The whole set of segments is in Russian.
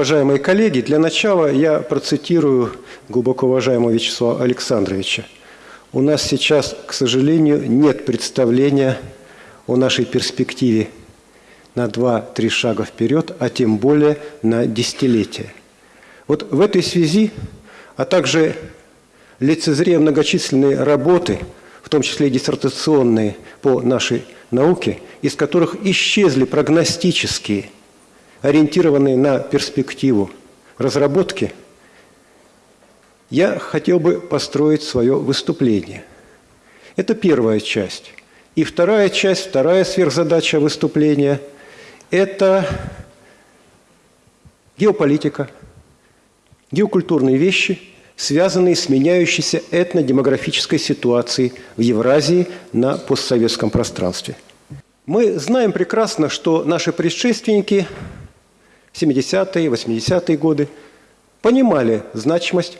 уважаемые коллеги, для начала я процитирую глубоко уважаемого Вячеслава Александровича. У нас сейчас, к сожалению, нет представления о нашей перспективе на 2-3 шага вперед, а тем более на десятилетие. Вот в этой связи, а также лицезрея многочисленные работы, в том числе диссертационные по нашей науке, из которых исчезли прогностические, ориентированные на перспективу разработки, я хотел бы построить свое выступление. Это первая часть. И вторая часть, вторая сверхзадача выступления – это геополитика – геокультурные вещи, связанные с меняющейся этнодемографической ситуацией в Евразии на постсоветском пространстве. Мы знаем прекрасно, что наши предшественники 70-е, 80-е годы понимали значимость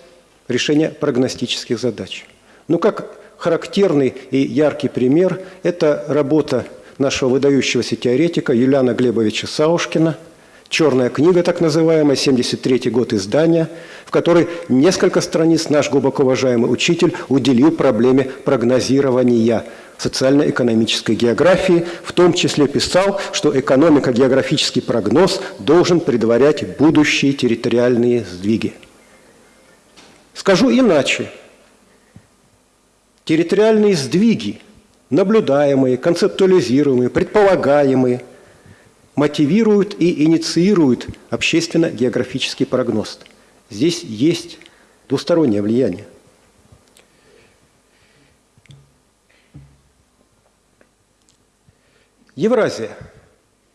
решения прогностических задач. Но как характерный и яркий пример – это работа нашего выдающегося теоретика Юлиана Глебовича Саушкина – черная книга, так называемая, 73 год издания, в которой несколько страниц наш глубоко уважаемый учитель уделил проблеме прогнозирования социально-экономической географии, в том числе писал, что экономико-географический прогноз должен предварять будущие территориальные сдвиги. Скажу иначе. Территориальные сдвиги, наблюдаемые, концептуализируемые, предполагаемые – мотивируют и инициируют общественно-географический прогноз. Здесь есть двустороннее влияние. Евразия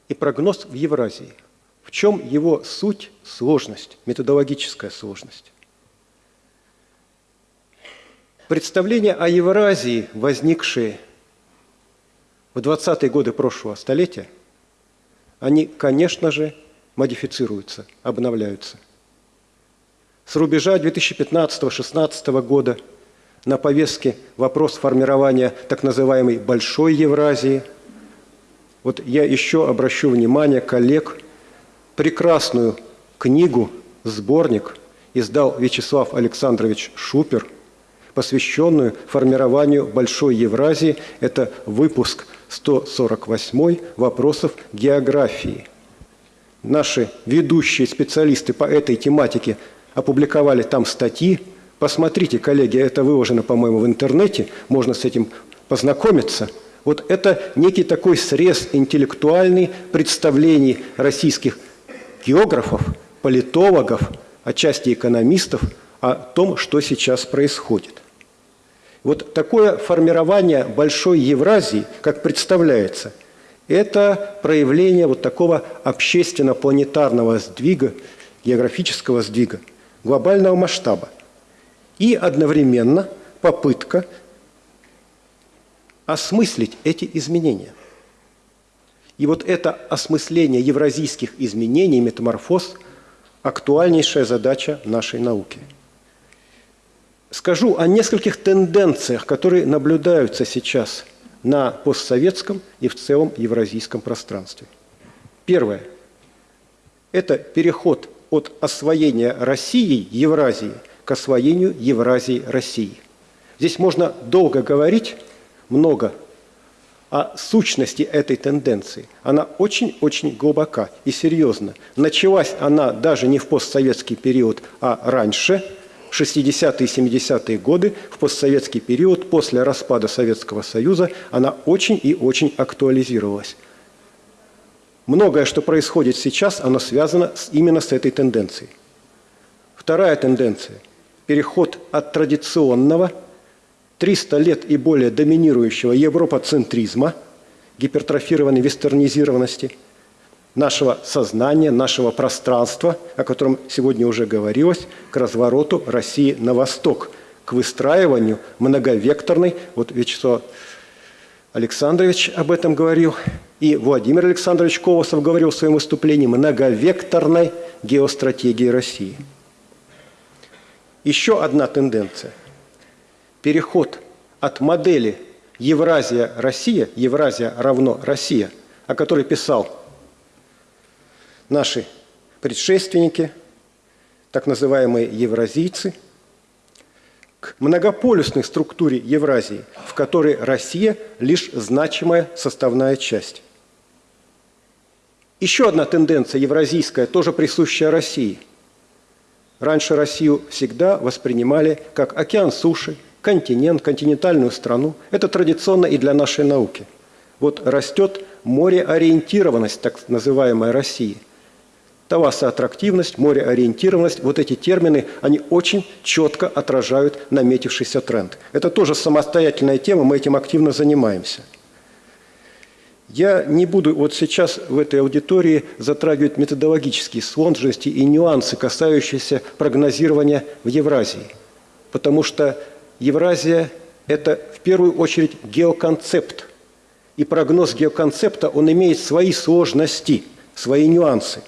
и прогноз в Евразии. В чем его суть, сложность, методологическая сложность? Представления о Евразии, возникшие в 20-е годы прошлого столетия, они, конечно же, модифицируются, обновляются. С рубежа 2015-2016 года на повестке вопрос формирования так называемой «большой Евразии». Вот я еще обращу внимание коллег, прекрасную книгу, сборник издал Вячеслав Александрович Шупер, посвященную формированию Большой Евразии. Это выпуск 148 вопросов географии. Наши ведущие специалисты по этой тематике опубликовали там статьи. Посмотрите, коллеги, это выложено, по-моему, в интернете, можно с этим познакомиться. Вот это некий такой срез интеллектуальный представлений российских географов, политологов, отчасти экономистов о том, что сейчас происходит. Вот такое формирование большой Евразии, как представляется, это проявление вот такого общественно-планетарного сдвига, географического сдвига, глобального масштаба. И одновременно попытка осмыслить эти изменения. И вот это осмысление евразийских изменений, метаморфоз – актуальнейшая задача нашей науки – скажу о нескольких тенденциях, которые наблюдаются сейчас на постсоветском и в целом евразийском пространстве. Первое – это переход от освоения России Евразии к освоению Евразии России. Здесь можно долго говорить, много о сущности этой тенденции. Она очень-очень глубока и серьезна. Началась она даже не в постсоветский период, а раньше – 60-е и 70-е годы, в постсоветский период, после распада Советского Союза, она очень и очень актуализировалась. Многое, что происходит сейчас, оно связано именно с этой тенденцией. Вторая тенденция – переход от традиционного, 300 лет и более доминирующего европоцентризма, гипертрофированной вестернизированности – нашего сознания, нашего пространства, о котором сегодня уже говорилось, к развороту России на восток, к выстраиванию многовекторной, вот Вячеслав Александрович об этом говорил, и Владимир Александрович Колосов говорил в своем выступлении, многовекторной геостратегии России. Еще одна тенденция. Переход от модели Евразия-Россия, Евразия равно Россия, о которой писал наши предшественники, так называемые евразийцы, к многополюсной структуре Евразии, в которой Россия лишь значимая составная часть. Еще одна тенденция евразийская, тоже присущая России. Раньше Россию всегда воспринимали как океан суши, континент, континентальную страну. Это традиционно и для нашей науки. Вот растет мореориентированность, так называемая России. Тавасоаттрактивность, мореориентированность, вот эти термины, они очень четко отражают наметившийся тренд. Это тоже самостоятельная тема, мы этим активно занимаемся – я не буду вот сейчас в этой аудитории затрагивать методологические сложности и нюансы, касающиеся прогнозирования в Евразии, потому что Евразия – это в первую очередь геоконцепт, и прогноз геоконцепта, он имеет свои сложности, свои нюансы.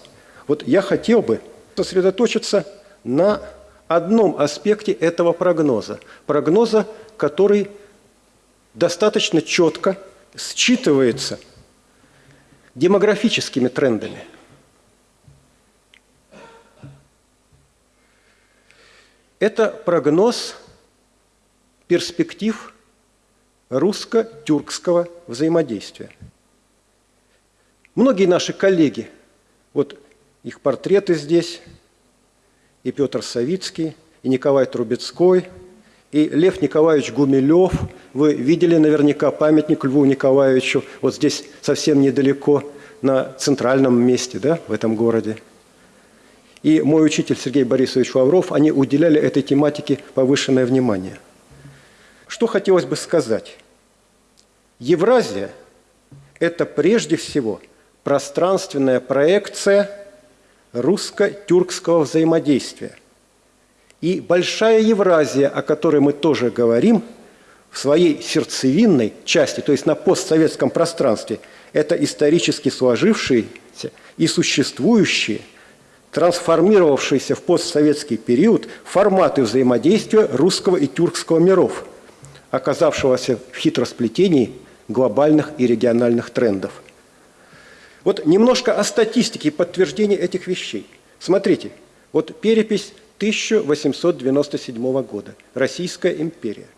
Вот я хотел бы сосредоточиться на одном аспекте этого прогноза. Прогноза, который достаточно четко считывается демографическими трендами. Это прогноз перспектив русско-тюркского взаимодействия. Многие наши коллеги, вот их портреты здесь, и Петр Савицкий, и Николай Трубецкой – и Лев Николаевич Гумилев, вы видели наверняка памятник Льву Николаевичу, вот здесь совсем недалеко, на центральном месте да, в этом городе. И мой учитель Сергей Борисович Лавров, они уделяли этой тематике повышенное внимание. Что хотелось бы сказать? Евразия – это прежде всего пространственная проекция русско-тюркского взаимодействия – и большая Евразия, о которой мы тоже говорим, в своей сердцевинной части, то есть на постсоветском пространстве, это исторически сложившиеся и существующие, трансформировавшиеся в постсоветский период форматы взаимодействия русского и тюркского миров, оказавшегося в хитросплетении глобальных и региональных трендов. Вот немножко о статистике и подтверждении этих вещей. Смотрите, вот перепись 1897 года. Российская империя.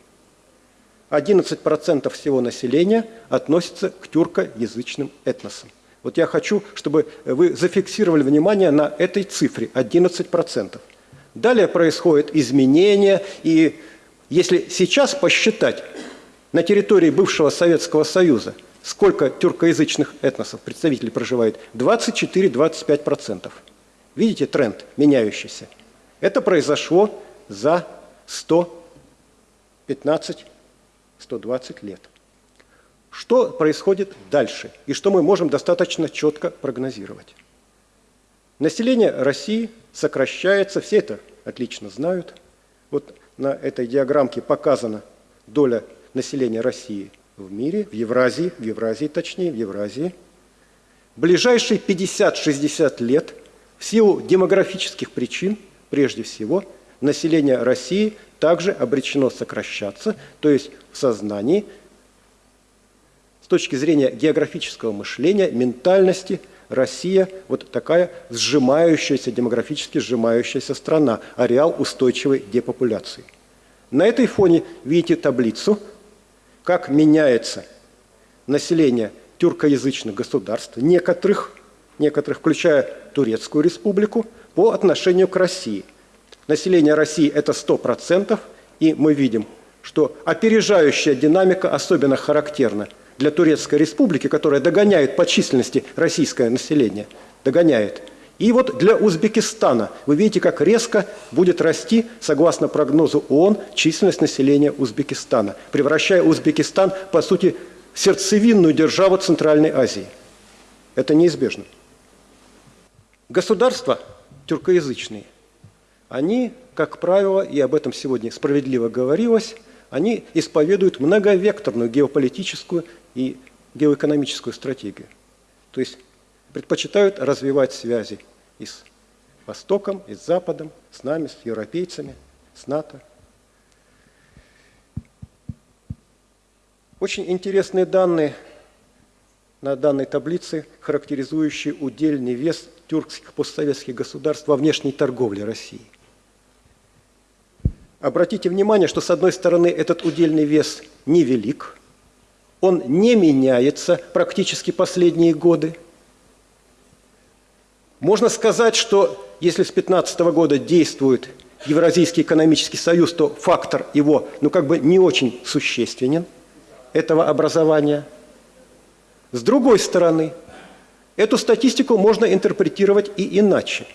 11% всего населения относится к тюркоязычным этносам. Вот я хочу, чтобы вы зафиксировали внимание на этой цифре – 11%. Далее происходит изменение, и если сейчас посчитать на территории бывшего Советского Союза, сколько тюркоязычных этносов, представителей проживает, 24-25%. Видите тренд меняющийся – это произошло за 115-120 лет. Что происходит дальше и что мы можем достаточно четко прогнозировать? Население России сокращается, все это отлично знают. Вот на этой диаграммке показана доля населения России в мире, в Евразии, в Евразии точнее, в Евразии. Ближайшие 50-60 лет в силу демографических причин – прежде всего, население России также обречено сокращаться, то есть в сознании, с точки зрения географического мышления, ментальности, Россия вот такая сжимающаяся, демографически сжимающаяся страна, ареал устойчивой депопуляции. На этой фоне видите таблицу, как меняется население тюркоязычных государств, некоторых, некоторых, включая Турецкую республику, по отношению к России. Население России – это 100%, и мы видим, что опережающая динамика особенно характерна для Турецкой республики, которая догоняет по численности российское население, догоняет. И вот для Узбекистана вы видите, как резко будет расти, согласно прогнозу ООН, численность населения Узбекистана, превращая Узбекистан, по сути, в сердцевинную державу Центральной Азии. Это неизбежно. Государство тюркоязычные, они, как правило, и об этом сегодня справедливо говорилось, они исповедуют многовекторную геополитическую и геоэкономическую стратегию. То есть предпочитают развивать связи и с Востоком, и с Западом, с нами, с европейцами, с НАТО. Очень интересные данные на данной таблице, характеризующие удельный вес тюркских постсоветских государств во внешней торговле России. Обратите внимание, что с одной стороны этот удельный вес невелик, он не меняется практически последние годы. Можно сказать, что если с 2015 года действует Евразийский экономический союз, то фактор его, ну как бы не очень существенен, этого образования. С другой стороны, эту статистику можно интерпретировать и иначе.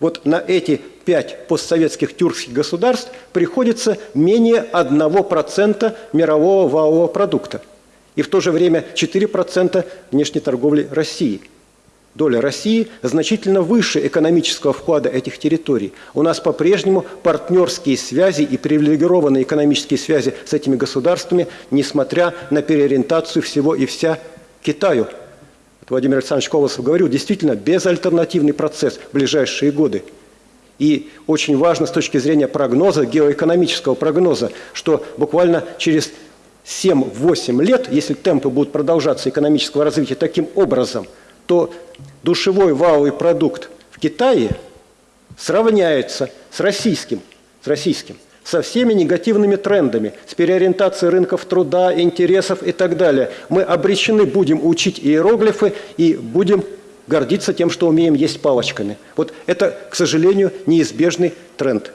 Вот на эти пять постсоветских тюркских государств приходится менее 1% мирового валового продукта. И в то же время 4% внешней торговли России – доля России значительно выше экономического вклада этих территорий. У нас по-прежнему партнерские связи и привилегированные экономические связи с этими государствами, несмотря на переориентацию всего и вся Китаю. Владимир Александрович Колосов говорил, действительно безальтернативный процесс в ближайшие годы. И очень важно с точки зрения прогноза, геоэкономического прогноза, что буквально через 7-8 лет, если темпы будут продолжаться экономического развития таким образом – то душевой валовый продукт в Китае сравняется с российским, с российским, со всеми негативными трендами, с переориентацией рынков труда, интересов и так далее. Мы обречены будем учить иероглифы и будем гордиться тем, что умеем есть палочками. Вот это, к сожалению, неизбежный тренд.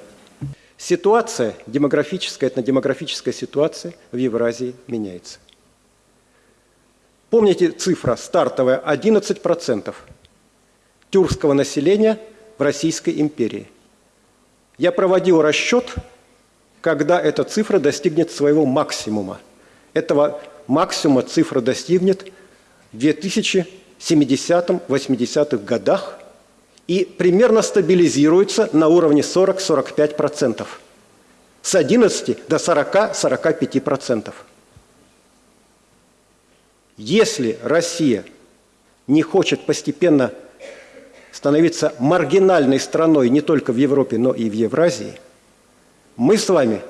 Ситуация демографическая, этнодемографическая ситуация в Евразии меняется. Помните цифра стартовая 11% тюркского населения в Российской империи. Я проводил расчет, когда эта цифра достигнет своего максимума. Этого максимума цифра достигнет в 2070-80-х годах и примерно стабилизируется на уровне 40-45%. С 11 до 40-45%. Если Россия не хочет постепенно становиться маргинальной страной не только в Европе, но и в Евразии, мы с вами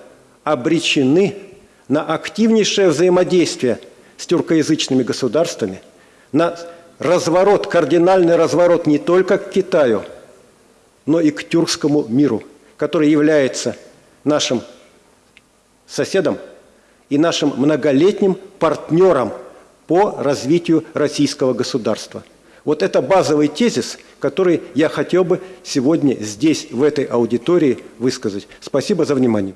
обречены на активнейшее взаимодействие с тюркоязычными государствами, на разворот, кардинальный разворот не только к Китаю, но и к тюркскому миру, который является нашим соседом и нашим многолетним партнером по развитию российского государства. Вот это базовый тезис, который я хотел бы сегодня здесь, в этой аудитории, высказать. Спасибо за внимание.